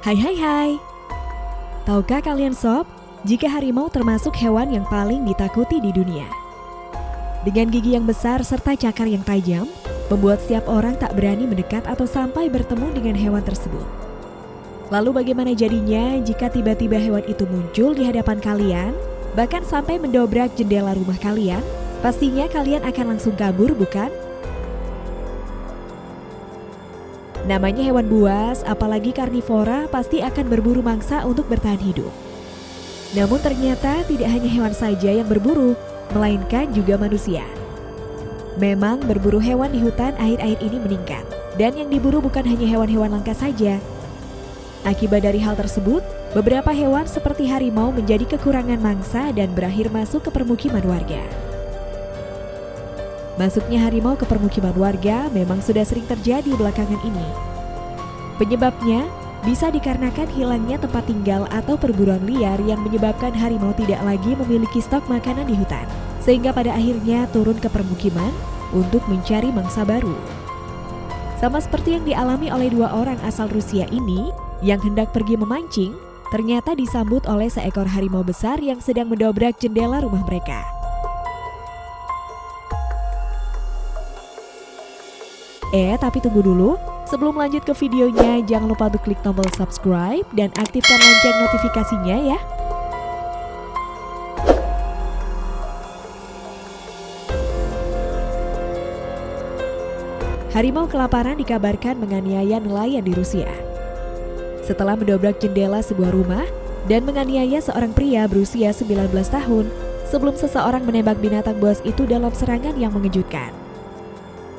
Hai hai hai. Tahukah kalian sob, jika harimau termasuk hewan yang paling ditakuti di dunia? Dengan gigi yang besar serta cakar yang tajam, membuat setiap orang tak berani mendekat atau sampai bertemu dengan hewan tersebut. Lalu bagaimana jadinya jika tiba-tiba hewan itu muncul di hadapan kalian, bahkan sampai mendobrak jendela rumah kalian? Pastinya kalian akan langsung kabur, bukan? Namanya hewan buas, apalagi karnivora, pasti akan berburu mangsa untuk bertahan hidup. Namun ternyata tidak hanya hewan saja yang berburu, melainkan juga manusia. Memang berburu hewan di hutan akhir-akhir ini meningkat, dan yang diburu bukan hanya hewan-hewan langka saja. Akibat dari hal tersebut, beberapa hewan seperti harimau menjadi kekurangan mangsa dan berakhir masuk ke permukiman warga. Masuknya harimau ke permukiman warga memang sudah sering terjadi belakangan ini. Penyebabnya bisa dikarenakan hilangnya tempat tinggal atau perburuan liar yang menyebabkan harimau tidak lagi memiliki stok makanan di hutan, sehingga pada akhirnya turun ke permukiman untuk mencari mangsa baru. Sama seperti yang dialami oleh dua orang asal Rusia ini yang hendak pergi memancing, ternyata disambut oleh seekor harimau besar yang sedang mendobrak jendela rumah mereka. Eh, tapi tunggu dulu. Sebelum lanjut ke videonya, jangan lupa untuk klik tombol subscribe dan aktifkan lonceng notifikasinya ya. Harimau kelaparan dikabarkan menganiaya nelayan di Rusia. Setelah mendobrak jendela sebuah rumah dan menganiaya seorang pria berusia 19 tahun sebelum seseorang menembak binatang buas itu dalam serangan yang mengejutkan.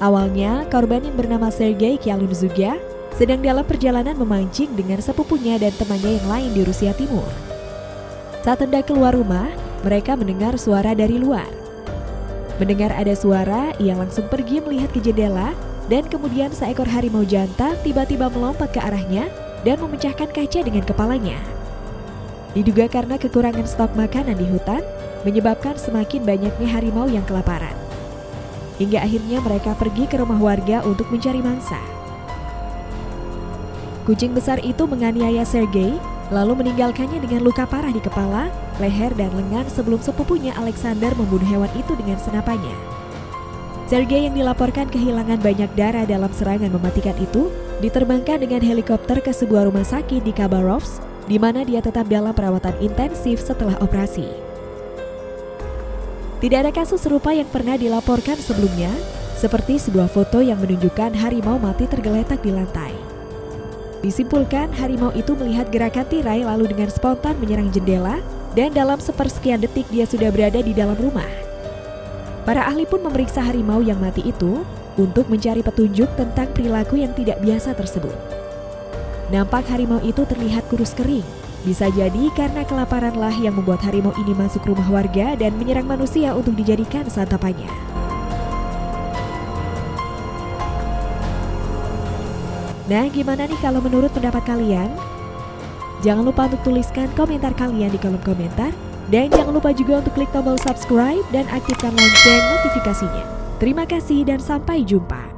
Awalnya, korban yang bernama Sergei Kyalunzuga sedang dalam perjalanan memancing dengan sepupunya dan temannya yang lain di Rusia Timur. Saat hendak keluar rumah, mereka mendengar suara dari luar. Mendengar ada suara, ia langsung pergi melihat ke jendela dan kemudian seekor harimau jantan tiba-tiba melompat ke arahnya dan memecahkan kaca dengan kepalanya. Diduga karena kekurangan stok makanan di hutan, menyebabkan semakin banyaknya harimau yang kelaparan hingga akhirnya mereka pergi ke rumah warga untuk mencari mangsa. Kucing besar itu menganiaya Sergei, lalu meninggalkannya dengan luka parah di kepala, leher, dan lengan sebelum sepupunya Alexander membunuh hewan itu dengan senapannya. Sergei yang dilaporkan kehilangan banyak darah dalam serangan mematikan itu, diterbangkan dengan helikopter ke sebuah rumah sakit di Khabarovsk, di mana dia tetap dalam perawatan intensif setelah operasi. Tidak ada kasus serupa yang pernah dilaporkan sebelumnya, seperti sebuah foto yang menunjukkan harimau mati tergeletak di lantai. Disimpulkan, harimau itu melihat gerakan tirai lalu dengan spontan menyerang jendela dan dalam sepersekian detik dia sudah berada di dalam rumah. Para ahli pun memeriksa harimau yang mati itu untuk mencari petunjuk tentang perilaku yang tidak biasa tersebut. Nampak harimau itu terlihat kurus kering, bisa jadi karena kelaparanlah yang membuat harimau ini masuk rumah warga dan menyerang manusia untuk dijadikan santapannya. Nah, gimana nih kalau menurut pendapat kalian? Jangan lupa untuk tuliskan komentar kalian di kolom komentar. Dan jangan lupa juga untuk klik tombol subscribe dan aktifkan lonceng notifikasinya. Terima kasih dan sampai jumpa.